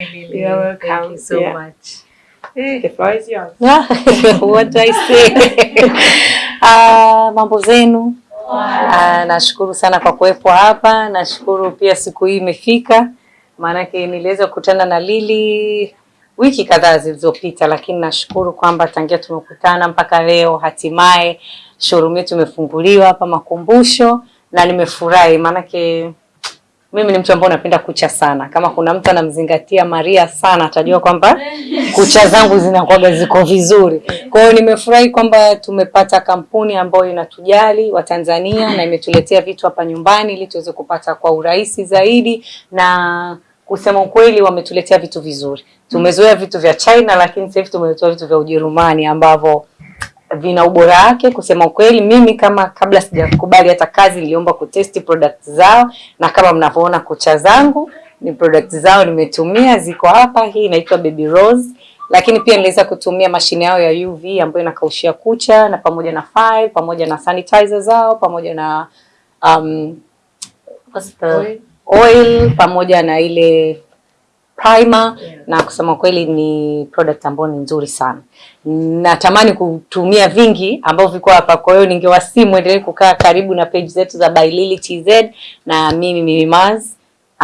Really, You're welcome. Thank you so yeah. much. The floor is yours. What do I say? Uh, mambo zenu? Uh, nashukuru sana kwa kuwepo hapa. Nashukuru pia siku hii imefika, maanake niliweza kukutana na Lili wiki kadhaa zilizopita, lakini nashukuru kwamba tangia tumekutana mpaka leo hatimaye showroom yetu imefunguliwa hapa Makumbusho, na nimefurahi maanake mimi ni mtu ambaye napenda kucha sana. Kama kuna mtu anamzingatia Maria sana, atajua kwamba kucha zangu zinakuwa ziko vizuri. Kwa hiyo nimefurahi kwamba tumepata kampuni ambayo inatujali Watanzania na imetuletea vitu hapa nyumbani ili tuweze kupata kwa urahisi zaidi, na kusema ukweli, wametuletea vitu vizuri. Tumezoea vitu vya China, lakini sasa hivi tumeletewa vitu vya Ujerumani ambavyo vina ubora wake. Kusema ukweli, mimi kama kabla sijakubali hata kazi niliomba kutesti product zao, na kama mnavyoona kucha zangu ni product zao nimetumia, ziko hapa. Hii inaitwa Baby Rose, lakini pia niliweza kutumia mashine yao ya UV ambayo inakaushia kucha na pamoja na file, pamoja na sanitizer zao pamoja na um, what's the oil, oil pamoja na ile primer yeah. Na kusema kweli ni product ambayo ni nzuri sana, natamani kutumia vingi ambavyo viko hapa. Kwa hiyo ningewasimu endelee kukaa karibu na page zetu za By Lily TZ na mimi Mimi Maz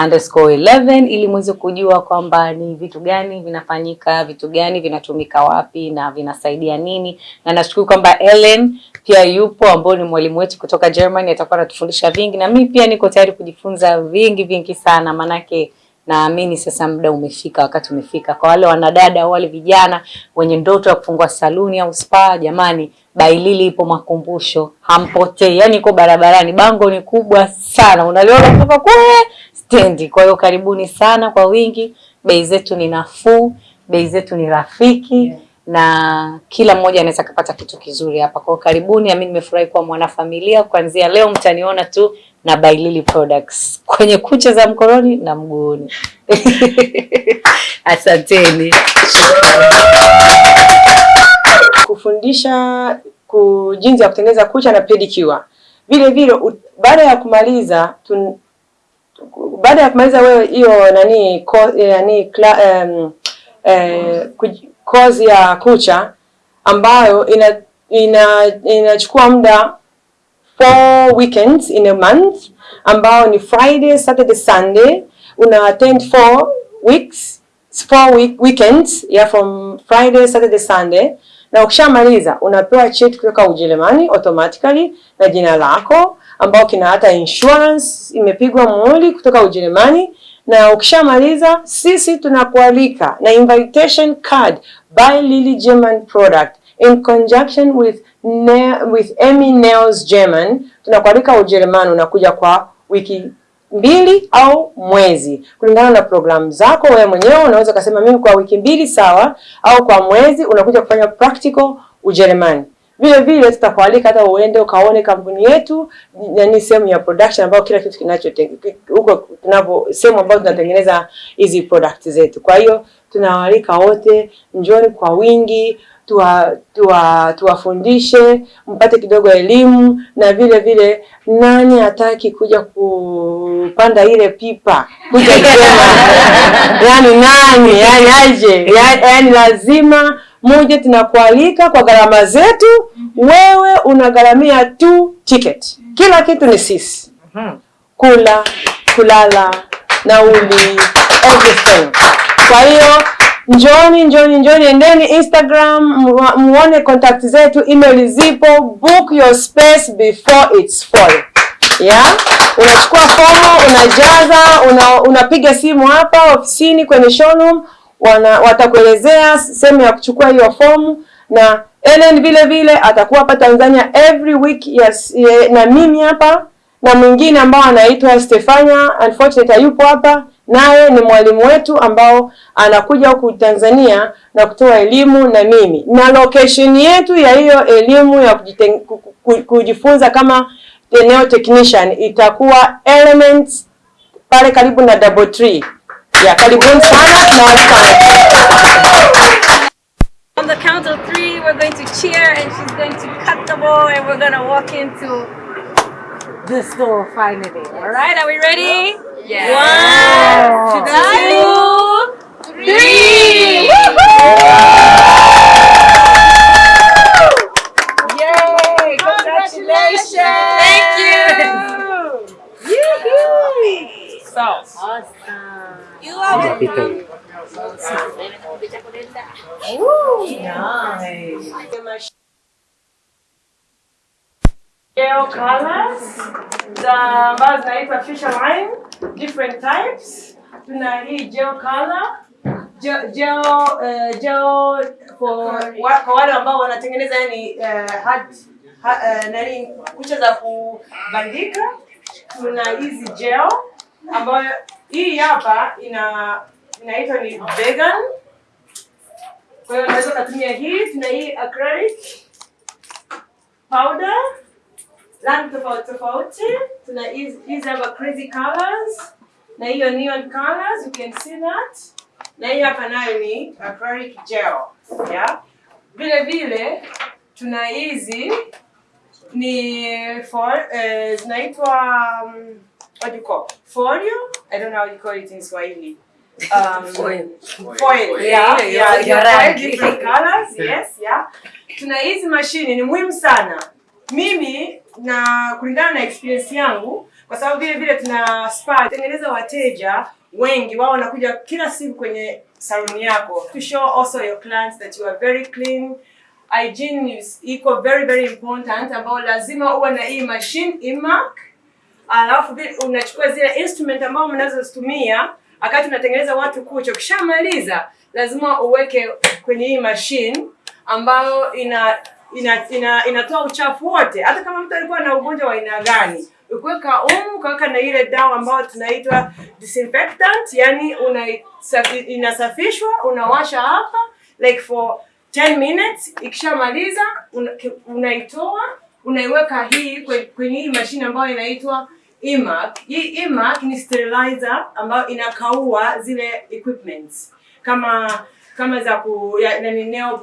underscore 11 ili muweze kujua kwamba ni vitu gani vinafanyika, vitu gani vinatumika wapi na vinasaidia nini, na nashukuru kwamba Ellen pia yupo ambao ni mwalimu wetu kutoka Germany, atakuwa anatufundisha vingi, na mimi pia niko tayari kujifunza vingi vingi sana manake naamini sasa muda umefika, wakati umefika kwa wale wanadada, au wale vijana wenye ndoto ya kufungua saluni au spa. Jamani, Bailili ipo Makumbusho, hampotei, yani iko barabarani, bango ni kubwa sana, unaliona kutoka kule stendi. Kwa hiyo karibuni sana kwa wingi, bei zetu ni nafuu, bei zetu ni rafiki yeah. na kila mmoja anaweza kupata kitu kizuri hapa. Kwa hiyo karibuni, mimi nimefurahi kuwa mwanafamilia. Kuanzia leo mtaniona tu na By Lily Products kwenye kucha za mkononi na mguuni. Asanteni. Kufundisha ku jinsi ya kutengeneza kucha na pedicure. Vile vile baada ya kumaliza tun, baada ya kumaliza wewe hiyo nani ko, nani kla, um, eh, kozi ya kucha ambayo ina inachukua ina muda four weekends in a month ambao ni Friday, Saturday, Sunday. Una attend four weeks, four week, weekends yeah, from Friday, Saturday, Sunday. Na ukishamaliza unapewa cheti kutoka Ujerumani automatically na jina lako ambao kina hata insurance imepigwa muhuri kutoka Ujerumani, na ukishamaliza sisi tunakualika na invitation card by Lily German product in conjunction with ne with Emmy Nails German, tunakualika Ujerumani, unakuja kwa wiki mbili au mwezi kulingana na programu zako wewe mwenyewe. Unaweza kusema mimi kwa wiki mbili sawa, au kwa mwezi unakuja kufanya practical Ujerumani. Vile vile tutakualika hata uende ukaone kampuni yetu, yani sehemu ya production ambayo kila kitu kinacho huko tunapo sehemu ambayo tunatengeneza hizi products zetu. Kwa hiyo tunawaalika wote, njoni kwa wingi tuwafundishe tuwa, tuwa mpate kidogo elimu, na vile vile nani hataki kuja kupanda ile pipa kuja kusema yani nani yani aje yani, yani lazima moja, tunakualika kwa gharama zetu. Wewe unagharamia tu ticket, kila kitu ni sisi, kula, kulala, nauli, everything. Kwa hiyo Njoni, njoni, njoni, endeni Instagram muone contact zetu, email zipo, book your space before it's full. Yeah? Unachukua fomu, unajaza, una, unapiga simu hapa ofisini kwenye showroom, wana watakuelezea sehemu ya kuchukua hiyo fomu, na Ellen vile vile atakuwa hapa Tanzania every week yes, na mimi hapa na mwingine ambao anaitwa Stefania, unfortunately hayupo hapa naye ni mwalimu wetu ambao anakuja huku Tanzania na kutoa elimu na mimi, na location yetu ya hiyo elimu ya kujifunza kama eneo technician itakuwa Elements pale karibu na Double Tree. Ya karibuni sana na On the count of three, we're going to cheer and she's going to cut the ball and we're going to walk into the store finally. All right, are we ready? Yes. Yay! Congratulations. Thank you. Yoo-hoo. So awesome. You are welcome. Nice. Gel colors za ambazo zinaitwa Fisherline, different types. Tuna hii gel color gel, gel, uh, gel for kwa wale ambao wanatengeneza yani uh, hard, ha, uh, nani kucha za kubandika. Tuna hizi gel ambayo hii hapa ina inaitwa ni vegan. Kwa hiyo unaweza kutumia hii. Tuna hii acrylic powder rangi tofauti tofauti. Tuna hizi hizi hapa crazy colors na hiyo neon colors, you can see that. Na hii hapa nayo ni acrylic gel. Yeah. Vile vile tuna hizi ni for uh, zinaitwa um, what do you call folio? I don't know how you call it in Swahili. Um, Foil. Foil. Yeah, yeah, yeah, yeah, rangi. different colors. Yes, yeah. Tuna hizi mashine ni muhimu sana. Mimi na kulingana na experience yangu, kwa sababu vile vile tuna spa tengeneza wateja wengi, wao wanakuja kila siku kwenye saluni yako to show also your clients that you are very clean. Hygiene is iko very very important, ambao lazima uwe na hii machine imak, alafu unachukua zile instrument ambao mnazozitumia wakati unatengeneza watu kucha. Ukishamaliza lazima uweke kwenye hii machine ambayo ina ina, ina inatoa uchafu wote, hata kama mtu alikuwa na ugonjwa wa aina gani. Ukiweka umu ukaweka na ile dawa ambayo tunaitwa disinfectant, yani una inasafishwa, unawasha hapa like for 10 minutes. Ikishamaliza una- unaitoa unaiweka hii kwenye hii mashine ambayo inaitwa imac. Hii imac ni sterilizer ambayo inakaua zile equipments kama kama za ku ya, nani nail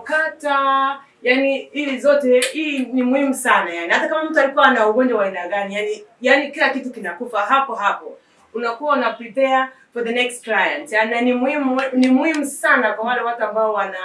cutter, yani ili zote hii ni muhimu sana yani. Hata kama mtu alikuwa ana ugonjwa wa aina gani, yani yani kila kitu kinakufa hapo hapo. Unakuwa una prepare for the next client. Yani ni muhimu ni muhimu sana kwa wale watu ambao wana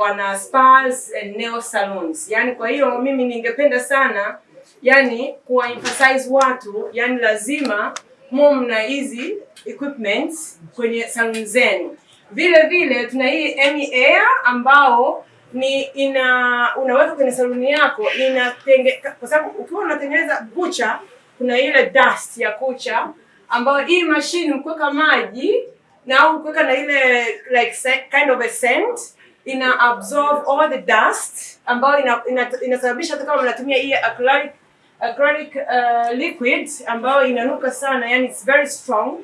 wana spas and nail salons. Yani kwa hiyo mimi ningependa sana yani kuwa emphasize watu yani lazima mu mna hizi equipments kwenye salon zenu. Vile vile tuna hii Emi Air ambao ni ina unaweka kwenye saluni yako inatenge, kwa sababu ukiwa unatengeneza kucha kuna ile dust ya kucha ambayo hii mashine ukiweka maji na au ukiweka na ile like kind of a scent ina absorb all the dust ambayo ina, ina, inasababisha hata kama unatumia hii acrylic acrylic uh, liquid ambayo inanuka sana, yani it's very strong.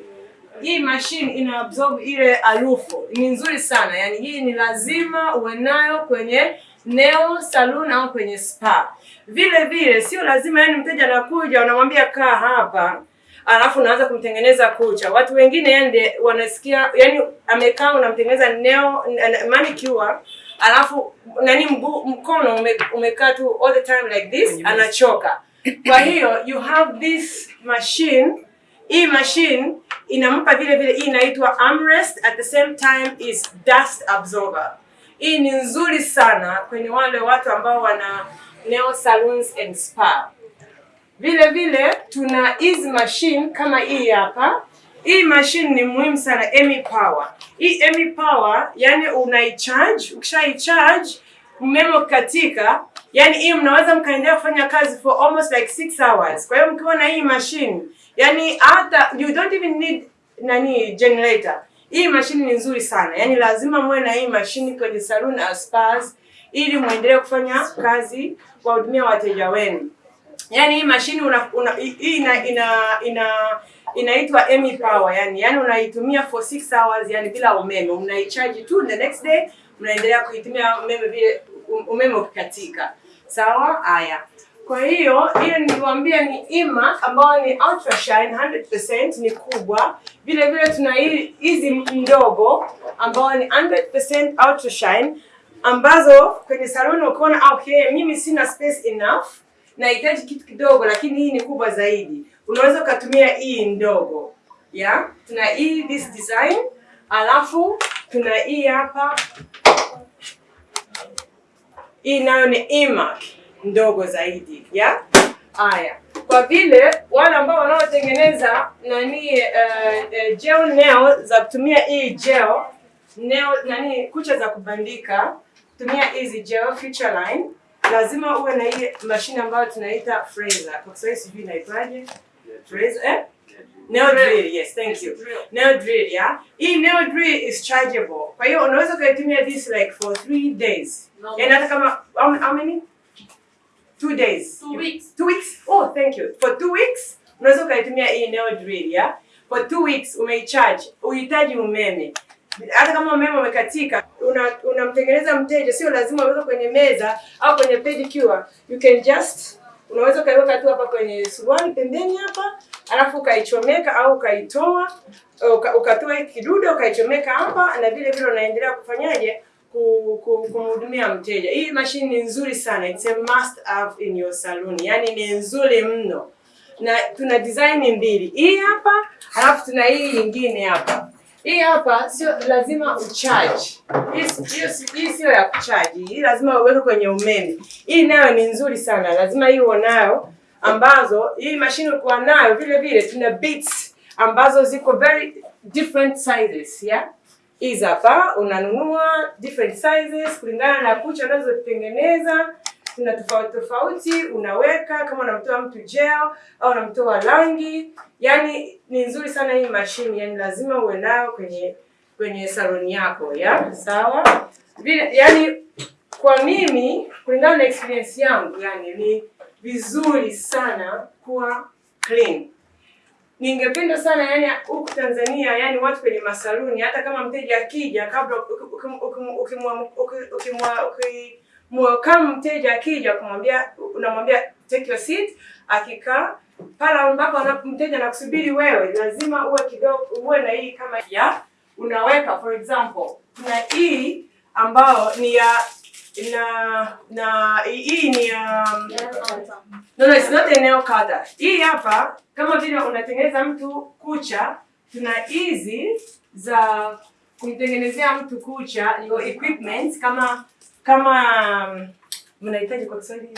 Hii machine ina absorb ile harufu, ni nzuri sana yani, hii ni lazima uwe nayo kwenye nail salon au kwenye spa. Vile vile sio lazima yani, mteja anakuja unamwambia kaa hapa alafu unaanza kumtengeneza kucha. Watu wengine yani wanasikia yani, amekaa unamtengeneza nail manicure alafu nani mguu mkono ume, umekaa tu all the time like this, anachoka. Kwa hiyo you have this machine. Hii machine inampa vile vile, hii inaitwa armrest, at the same time is dust absorber. Hii ni nzuri sana kwenye wale watu ambao wana nail salons and spa. Vile vile tuna hizi machine kama hii hapa. Hii machine ni muhimu sana, Emi Power. Hii Emi Power yani unaicharge, ukishaicharge umeme ukikatika, yani hii mnaweza mkaendelea kufanya kazi for almost like 6 hours. Kwa hiyo mkiwa na hii machine, yani hata you don't even need nani generator. Hii mashine ni nzuri sana, yani lazima muwe na hii mashine kwenye saloon au spas ili muendelee kufanya kazi kwa kuwahudumia wateja wenu. Yani hii mashine una, una, hii ina ina ina inaitwa Emi Power yani, yani unaitumia for 6 hours yani bila umeme, unaicharge tu the next day unaendelea kuitumia umeme vile umeme ukikatika. Sawa? Haya. Kwa hiyo hiyo niliwaambia ni ima ambayo ni ultra shine 100% ni kubwa. Vile vile tuna hizi ndogo ambayo ni 100% ultra shine ambazo kwenye saloni ukiona okay, mimi sina space enough nahitaji kitu kidogo, lakini hii ni kubwa zaidi, unaweza ukatumia hii ndogo ya tuna hii this design, alafu tuna hii hapa, hii nayo ni imac ndogo zaidi ya haya. kwa vile wale ambao wanaotengeneza nani uh, uh, gel nail za kutumia hii gel nail nani kucha za kubandika tumia hizi gel feature Line, lazima uwe na ile mashine ambayo tunaita fraser. Kwa Kiswahili sijui inaitwaje? Fraser eh? Nail drill, yes, thank you. Nail drill, yeah. Hii nail drill is chargeable. Kwa hiyo unaweza ukaitumia this like for three days. No. Yaani hata kama how, how many? Two days. Two weeks. Two weeks? Oh, thank you. For two weeks unaweza ukaitumia hii nail drill, yeah. For two weeks umeicharge, uhitaji umeme. Hata kama umeme umekatika, una- unamtengeneza mteja, sio lazima uweze kwenye meza au kwenye pedicure. You can just unaweza ukaiweka tu hapa kwenye suruali pembeni hapa, alafu ukaichomeka au ukaitoa uka, ukatoa kidude ukaichomeka hapa, na vile vile unaendelea kufanyaje ku- ku- kumhudumia mteja. Hii mashine ni nzuri sana, it's a must have in your salon, yani ni nzuri mno, na tuna design mbili, hii hapa alafu tuna hii nyingine hapa. Hii hapa sio lazima ucharge. Hii sio ya kuchaji. Hii lazima uweke kwenye umeme. Hii nayo ni nzuri sana. Lazima hii nayo ambazo hii mashine ukiwa nayo vile vile tuna beats ambazo ziko very different sizes, yeah? Hizi hapa unanunua different sizes kulingana na kucha unazotengeneza tuna tofauti tofauti, unaweka kama unamtoa mtu gel au unamtoa rangi. Yani ni nzuri sana hii mashine, yani lazima uwe nayo kwenye kwenye saloni yako ya sawa. Yani kwa mimi kulingana na experience yangu, yani ni vizuri sana kuwa clean. Ningependa sana yani huku Tanzania yani watu kwenye masaluni hata kama mteja akija kabla ukimwakamu mteja akija kumwambia unamwambia take your seat, akikaa pale ambapo mteja anakusubiri wewe, lazima uwe kidogo uwe na hii kama ya unaweka for example, kuna hii ambayo ni ya na na hii ni ya No, no, it's not a nail cutter. Hii hapa kama vile unatengeneza mtu kucha, tuna hizi za kumtengenezea mtu kucha, your equipment kama kama um, mnahitaji kwa Kiswahili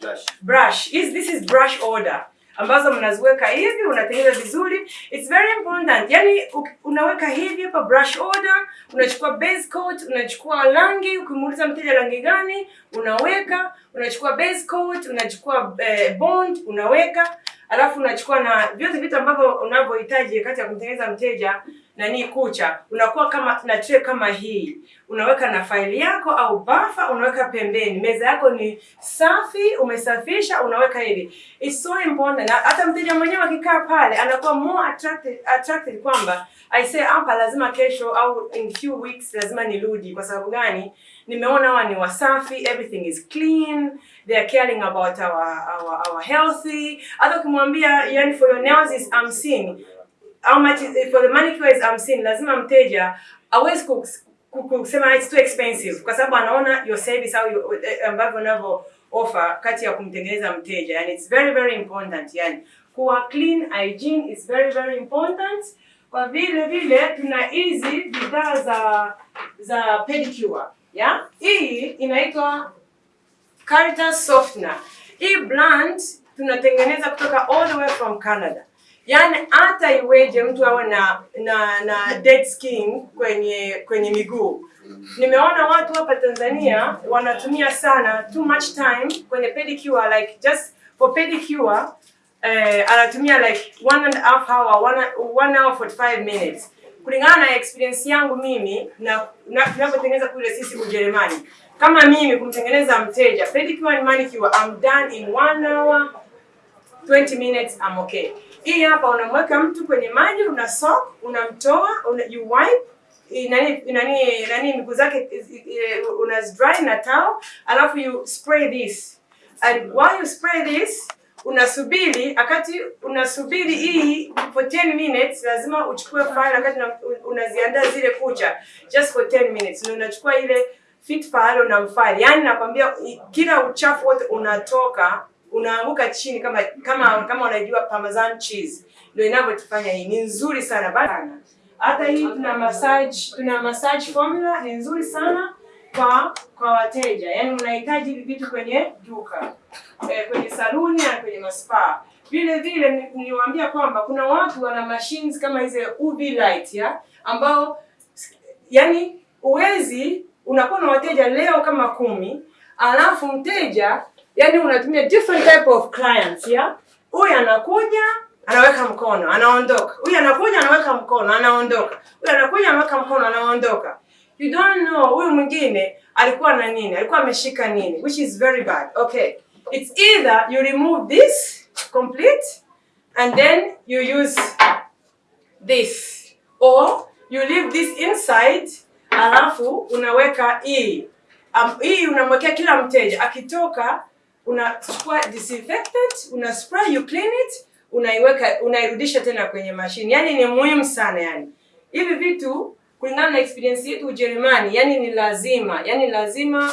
brush. Brush. Is this is brush order ambazo mnaziweka hivi, unatengeneza vizuri. It's very important. Yani unaweka hivi hapa brush order, unachukua base coat, unachukua rangi, ukimuuliza mteja rangi gani, unaweka, unachukua base coat, unachukua eh, bond, unaweka, alafu unachukua na vyote vitu ambavyo unavyohitaji kati ya kumtengeneza mteja nani kucha, unakuwa kama na tray kama hii, unaweka na faili yako au bafa, unaweka pembeni. Meza yako ni safi, umesafisha, unaweka hivi. It's so important. Na hata mteja mwenyewe akikaa pale anakuwa more attracted, attracted kwamba I say hapa lazima kesho au in few weeks lazima nirudi. Kwa sababu gani? Nimeona hawa ni wasafi, everything is clean, they are caring about our our, our healthy. Hata ukimwambia yani for your nails is I'm seeing how much is, for the manicure is I'm seeing, lazima mteja awezi kusema it's too expensive kwa sababu anaona your service au your- eh, ambavyo unavyo offer kati ya kumtengeneza mteja, yani it's very very important, yani kuwa clean hygiene is very very important. Kwa vile vile tuna hizi bidhaa za za pedicure ya hii inaitwa Caritas Softener. Hii brand tunatengeneza kutoka all the way from Canada. Yaani hata iweje mtu awe na na na dead skin kwenye kwenye miguu. Nimeona watu hapa Tanzania wanatumia sana too much time kwenye pedicure like just for pedicure eh, anatumia like one and a half hour, one, one hour 45 minutes. Kulingana na experience yangu mimi na na- tunavyotengeneza kule sisi Ujerumani. Kama mimi kumtengeneza mteja pedicure and manicure I'm done in one hour 20 minutes I'm okay. Hii hapa unamweka mtu kwenye maji, una soak, unamtoa, una, you wipe nani nani nani miguu zake una dry na towel, alafu you spray this. And while you spray this unasubiri akati unasubiri hii for 10 minutes, lazima uchukue file wakati una- unaziandaa zile kucha just for 10 minutes, na unachukua ile fit file unamfile, yani nakwambia kila uchafu wote unatoka unaanguka chini kama kama kama unajua parmesan cheese ndio inavyotufanya hii ni nzuri sana bana. Hata hii tuna massage tuna massage formula ni nzuri sana kwa kwa wateja, yaani unahitaji hivi vitu kwenye duka eh, kwenye saluni na kwenye maspa. Vile vile ni- niliwaambia kwamba kuna watu wana machines kama hizo UV light ya ambao yani uwezi unakuwa na wateja leo kama kumi alafu mteja yani unatumia different type of clients ya huyu anakuja anaweka mkono anaondoka. Huyu anakuja anaweka mkono anaondoka. Huyu anakuja anaweka mkono anaondoka. You don't know huyu mwingine alikuwa na nini alikuwa ameshika nini which is very bad. Okay. It's either you remove this complete and then you use this. Or you leave this inside alafu unaweka hii. Um, hii unamwekea kila mteja. Akitoka unachukua disinfectant una spray you clean it unaiweka unairudisha tena kwenye mashine yani ni muhimu sana yani hivi vitu kulingana na experience yetu Ujerumani, yani ni lazima, yani lazima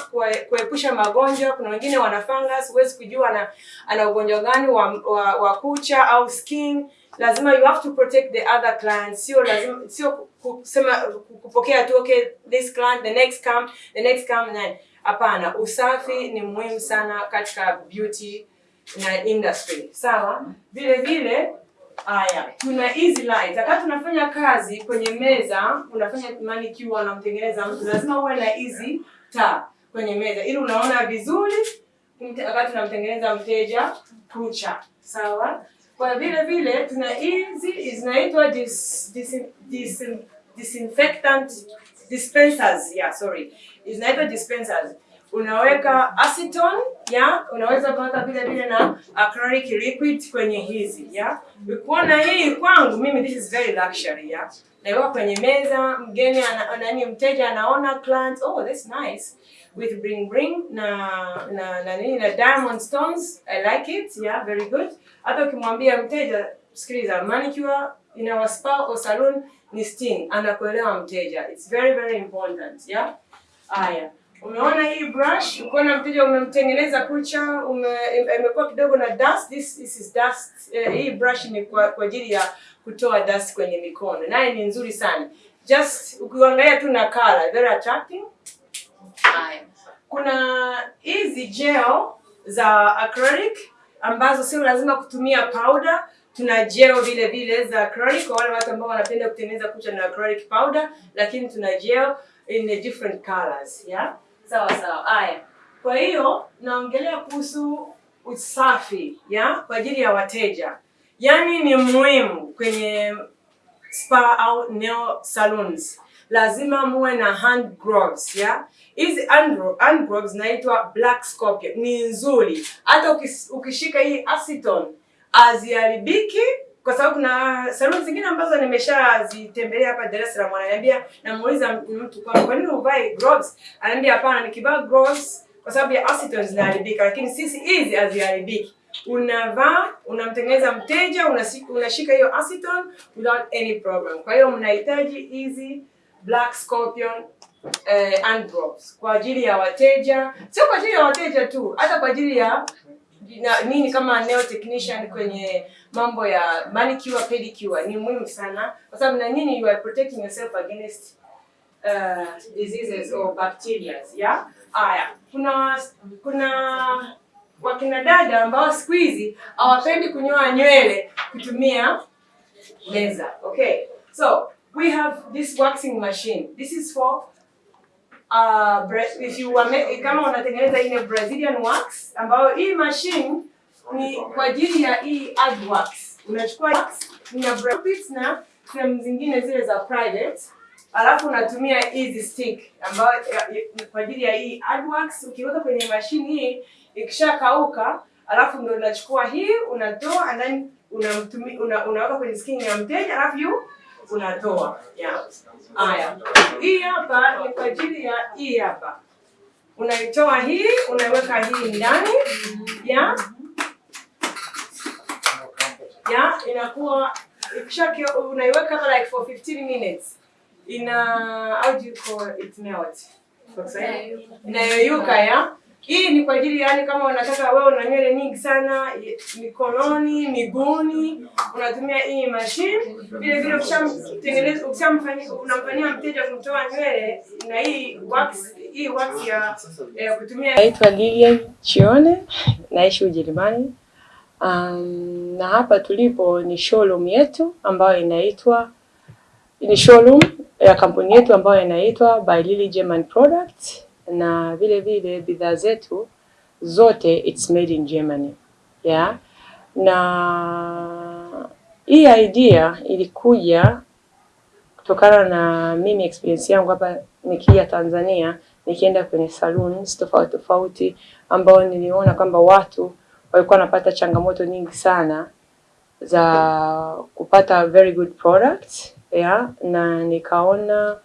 kuepusha magonjwa. Kuna wengine wana fungus, huwezi kujua ana, ana ugonjwa gani wa, wa, wa kucha au skin. Lazima you have to protect the other clients, sio lazima sio kusema kupokea tu okay this client the next come the next come na hapana. Usafi ni muhimu sana katika beauty na industry, sawa. Vile vile Haya, tuna easy light. Wakati tunafanya kazi kwenye meza, unafanya manicure, unamtengeneza mtu, lazima uwe na easy taa kwenye meza ili unaona vizuri wakati unamtengeneza mteja kucha. Sawa? Kwa vile vile tuna hizi zinaitwa dis, dis, dis, disinfectant dispensers. Yeah, sorry. Zinaitwa dispensers. Unaweka acetone, ya, unaweza kuweka vile vile na acrylic liquid kwenye hizi, ya. Ukiona hii kwangu mimi this is very luxury, yeah. Naiweka kwenye meza, mgeni nani mteja anaona client, oh that's nice with bling bling na na na nini na diamond stones I like it yeah very good hata ukimwambia mteja sikiliza manicure in our spa or salon ni sting anakuelewa mteja. It's very very important yeah? Haya. Umeona hii brush? Ukiona mteja umemtengeneza kucha imekuwa kidogo na dust. This, this is dust. Eh, hii brush ni kwa kwa ajili ya kutoa dust kwenye mikono. Naye ni nzuri sana. Just ukiangalia tu na color very attractive. Haya. Kuna hizi gel za acrylic ambazo sio lazima kutumia powder. Tuna gel vile vile za acrylic kwa wale watu ambao wanapenda kutengeneza kucha na acrylic powder, lakini tuna gel in a different colors, yeah? Sawa sawa. Haya. Kwa hiyo naongelea kuhusu usafi, ya kwa ajili ya wateja. Yaani ni muhimu kwenye spa au nail salons lazima muwe na hand gloves ya hizi hand hand gloves zinaitwa black scorpion ni nzuri hata ukishika hii acetone haziharibiki kwa sababu kuna saluni zingine ambazo nimeshazitembelea hapa Dar es Salaam. Ananiambia, namuuliza mtu kwa kwa nini uvae gloves? Ananiambia hapana nikivaa gloves kwa sababu ya acetone zinaharibika lakini sisi hizi haziharibiki. Unavaa unamtengeneza mteja unashika hiyo acetone without any problem. Kwa hiyo mnahitaji hizi black scorpion eh, and gloves kwa ajili ya wateja. Sio kwa ajili ya wateja tu hata kwa ajili ya na, nini kama nail technician kwenye mambo ya manicure pedicure ni muhimu sana. Kwa sababu na nini you are protecting yourself against uh, diseases or bacteria. Yeah? Haya. Kuna kuna wakina dada ambao siku hizi hawapendi kunyoa nywele kutumia laser okay. So we have this waxing machine. This is for uh, if you kama unatengeneza ile Brazilian wax ambayo hii machine ni kwa ajili ya hii ad wax. Unachukua na profits na sehemu zingine zile za private, alafu unatumia hizi stick ambayo kwa ajili ya hii ad wax. Ukiweka kwenye mashini hii ikishakauka, alafu ndio unachukua hii unatoa and then unaweka una, kwenye skin ya mteja alafu you unatoa. Yeah. Haya, hii hapa ni kwa ajili ya hii hapa, unaitoa hii unaweka hii ndani. Ya ya inakuwa ikisha unaiweka hapa like for 15 minutes. Ina how do you call it? Melt inayoyuka ya hii ni kwa ajili yani kama unataka wewe una nywele nyingi sana mikononi miguuni unatumia hii machine. Vile vile ukishamtengeneza ukishamfanyia unamfanyia mteja kumtoa nywele na hii wax hii wax ya, eh, kutumia. Naitwa Lilian Chione naishi Ujerumani. Um, na hapa tulipo ni showroom yetu ambayo inaitwa ni showroom ya kampuni yetu ambayo inaitwa By Lily German Products, na vile vile bidhaa zetu zote it's made in Germany yeah. Na hii idea ilikuja kutokana na mimi experience yangu hapa nikija Tanzania, nikienda kwenye saloons tofauti tofauti, ambao niliona kwamba watu walikuwa wanapata changamoto nyingi sana za kupata very good product yeah, na nikaona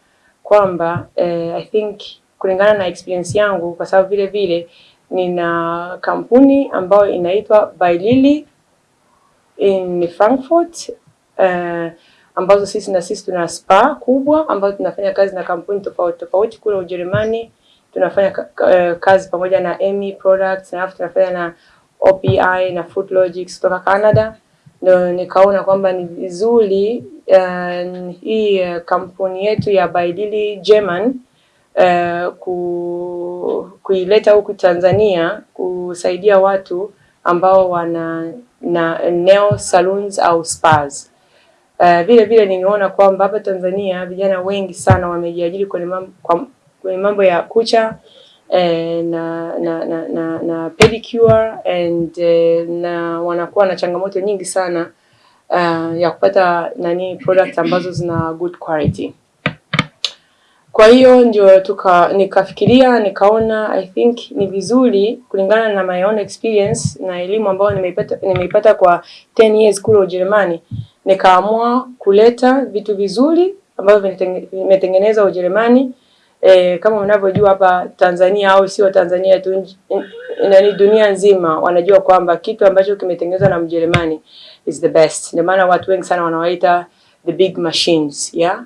kwamba eh, I think kulingana na experience yangu, kwa sababu vile vile nina kampuni ambayo inaitwa Bailili in Frankfurt uh, ambazo sisi na sisi tuna spa kubwa ambazo tunafanya kazi na kampuni tofauti tofauti kule Ujerumani. Tunafanya kazi pamoja na Emmy Products na tunafanya na OPI na Food Logics kutoka Canada. Ndio nikaona kwamba ni vizuri uh, hii kampuni yetu ya Bailili German uh, ku, kuileta huku Tanzania kusaidia watu ambao wana na nail salons au spas. Uh, vile vile nimeona kwamba hapa Tanzania vijana wengi sana wamejiajiri kwenye mambo, kwenye mambo ya kucha eh, na, na, na, na, na pedicure and eh, na wanakuwa na changamoto nyingi sana uh, ya kupata nani product ambazo zina good quality. Kwa hiyo ndio tuka nikafikiria nikaona I think ni vizuri kulingana na my own experience na elimu ambayo nimeipata nimeipata kwa 10 years kule Ujerumani, nikaamua kuleta vitu vizuri ambavyo vimetengenezwa Ujerumani. E, kama unavyojua hapa Tanzania au sio Tanzania tu, nani dunia nzima wanajua kwamba kitu ambacho kimetengenezwa na Mjerumani is the best. Ndio maana watu wengi sana wanawaita the big machines yeah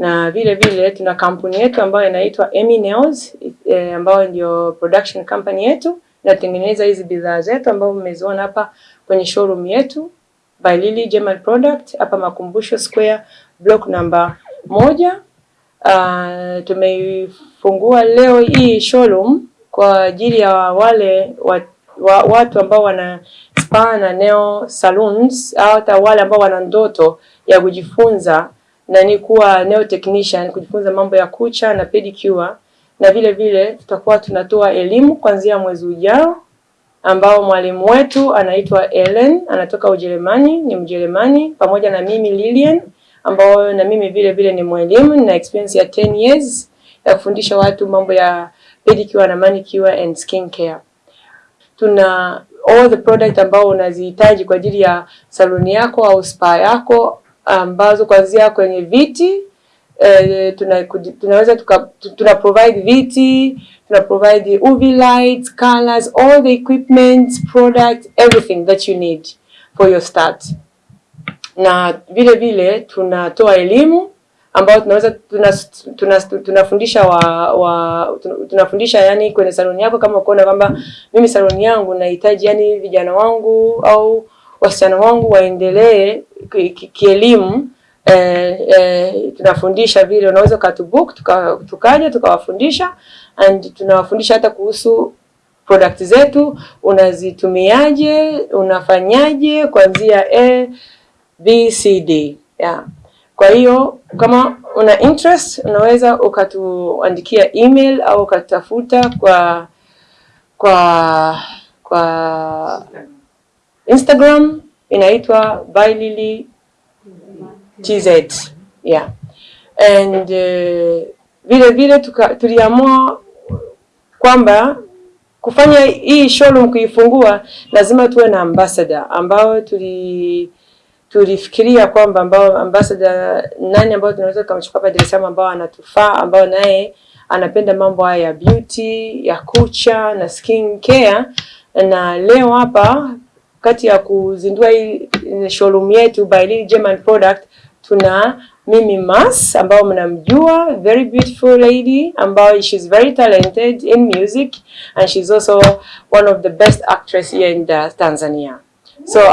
na vile vile tuna kampuni yetu ambayo inaitwa Emi Nails e, ambayo ndio production company yetu inatengeneza hizi bidhaa zetu ambazo mmeziona hapa kwenye showroom yetu By Lily German Product hapa Makumbusho Square block namba moja. Uh, tumeifungua leo hii showroom kwa ajili ya wale wa, wa, watu ambao wana spa na nail salons au hata wale ambao wana ndoto ya kujifunza na ni kuwa nail technician kujifunza mambo ya kucha na pedicure, na vile vile tutakuwa tunatoa elimu kuanzia mwezi ujao, ambao mwalimu wetu anaitwa Ellen anatoka Ujerumani, ni Mjerumani, pamoja na mimi Lilian, ambao na mimi vile vile ni mwalimu na experience ya 10 years ya kufundisha watu mambo ya pedicure na manicure and skin care. Tuna all the product ambao unazihitaji kwa ajili ya saluni yako au spa yako ambazo kuanzia kwenye viti eh, tuna, tunaweza tuka, tuna provide viti, tuna provide UV lights, colors, all the equipment, product, everything that you need for your start. Na vile vile tunatoa elimu ambayo tunaweza tunafundisha tuna, tuna wa, wa tunafundisha tuna yani kwenye saloni yako, kama ukiona kwamba mimi saloni yangu nahitaji yani vijana wangu au wasichana wangu waendelee kielimu eh, eh, tunafundisha vile, unaweza ukatubook tuka, tukaja tukawafundisha and tunawafundisha hata kuhusu product zetu unazitumiaje, unafanyaje kuanzia A B C D yeah. Kwa hiyo kama una interest unaweza ukatuandikia email au ukatafuta kwa kwa kwa Instagram inaitwa By Lily TZ. Yeah. And uh, vile vile tuliamua kwamba kufanya hii showroom kuifungua lazima tuwe na ambassador ambao tuli tulifikiria kwamba ambao ambassador nani ambao tunaweza kumchukua hapa Dar es Salaam ambao anatufaa ambao naye anapenda mambo haya ya beauty, ya kucha na skin care, na leo hapa kati ya kuzindua hii showroom yetu By Lily German Product tuna Mimi Mas ambao mnamjua, very beautiful lady ambao she's very talented in music and she's also one of the best actress here in Tanzania. So